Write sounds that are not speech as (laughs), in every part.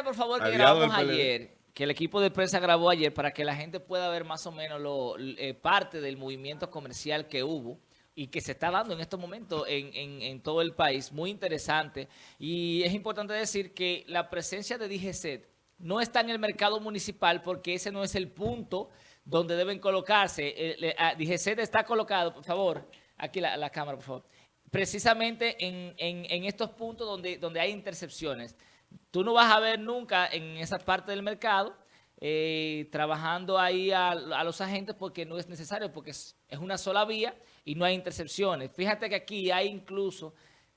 por favor, que grabamos ayer, que el equipo de prensa grabó ayer para que la gente pueda ver más o menos lo, eh, parte del movimiento comercial que hubo y que se está dando en estos momentos en, todo el país, muy interesante. Y es importante decir que la presencia de DGCET no está en el mercado municipal porque ese no es el punto donde deben colocarse. Eh, DGCET está colocado, por favor, aquí la, la cámara, por favor, precisamente en, en, estos puntos donde, donde hay intercepciones. Tú no vas a ver nunca en esa parte del mercado eh, trabajando ahí a, los agentes porque no es necesario, porque es, una sola vía y no hay intercepciones. Fíjate que aquí hay incluso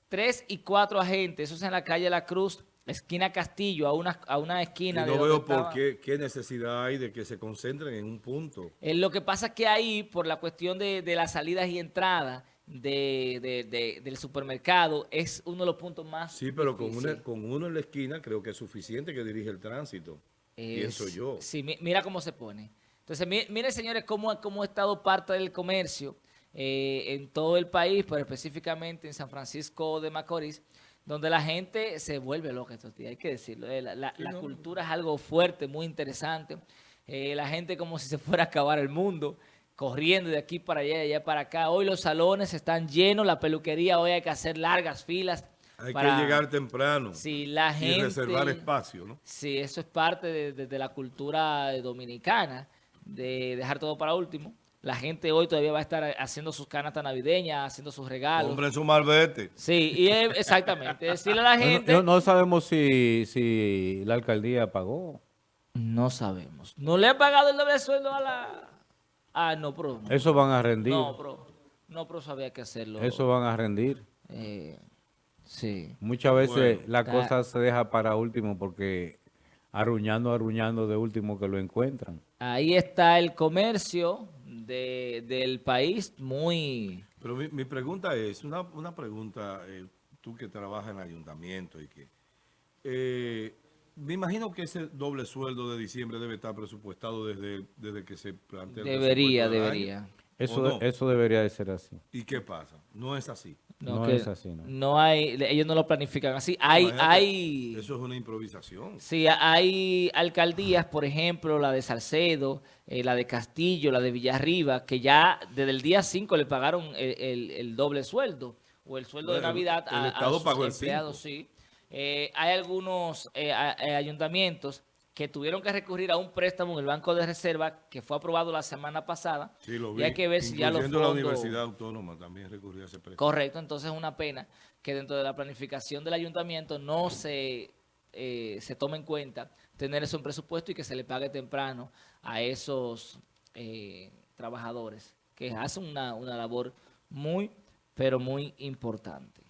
tres y cuatro agentes, eso es en la calle La Cruz, esquina Castillo, a una, a una esquina. Y no veo por qué, qué, necesidad hay de que se concentren en un punto. Eh, lo que pasa es que ahí, por la cuestión de, de las salidas y entradas, de, del supermercado es uno de los puntos más Sí, pero con, con uno en la esquina creo que es suficiente que dirige el tránsito, pienso yo. Sí, mira cómo se pone. Entonces, miren señores cómo, cómo ha estado parte del comercio eh, en todo el país, pero específicamente en San Francisco de Macorís, donde la gente se vuelve loca estos días, hay que decirlo. Eh, la, cultura es algo fuerte, muy interesante. Eh, la gente como si se fuera a acabar el mundo corriendo de aquí para allá, de allá para acá. Hoy los salones están llenos, la peluquería, hoy hay que hacer largas filas. Hay que llegar temprano sí, la gente, y reservar espacio, ¿no? Sí, eso es parte de, la cultura dominicana, de dejar todo para último. La gente hoy todavía va a estar haciendo sus canastas navideñas, haciendo sus regalos. Compren su malvete. Sí, y exactamente. Decirle a la (laughs) gente... No, no, sabemos si, si la alcaldía pagó. No sabemos. No le ha pagado el doble sueldo a la... Ah, no, pero... Eso van a rendir. No, pero, no, pero sabía que hacerlo. Eso van a rendir. Eh, sí. Muchas veces la cosa se deja para último porque arruñando, arruñando de último que lo encuentran. Ahí está el comercio de, del país muy... Pero mi, pregunta es, una, una pregunta, eh, tú que trabajas en el ayuntamiento y que... Eh, me imagino que ese doble sueldo de diciembre debe estar presupuestado desde, desde que se plantea el Debería, debería. Eso, eso debería de ser así. ¿Y qué pasa? No es así. No, es así, no. no. hay, ellos no lo planifican así. Hay, hay... Eso es una improvisación. Sí, hay alcaldías, por ejemplo, la de Salcedo, eh, la de Castillo, la de Villarriba, que ya desde el día 5 le pagaron el, el, doble sueldo o el sueldo de Navidad a, Estado sus empleados, sí. Eh, hay algunos eh, eh, ayuntamientos que tuvieron que recurrir a un préstamo en el Banco de Reserva que fue aprobado la semana pasada. Sí, lo vi. Y hay que ver si ya los fondos... la Universidad Autónoma también recurrió a ese préstamo. Correcto, entonces es una pena que dentro de la planificación del ayuntamiento no se, se tome en cuenta tener eso en presupuesto y que se le pague temprano a esos trabajadores que hacen una, una labor muy, pero muy importante.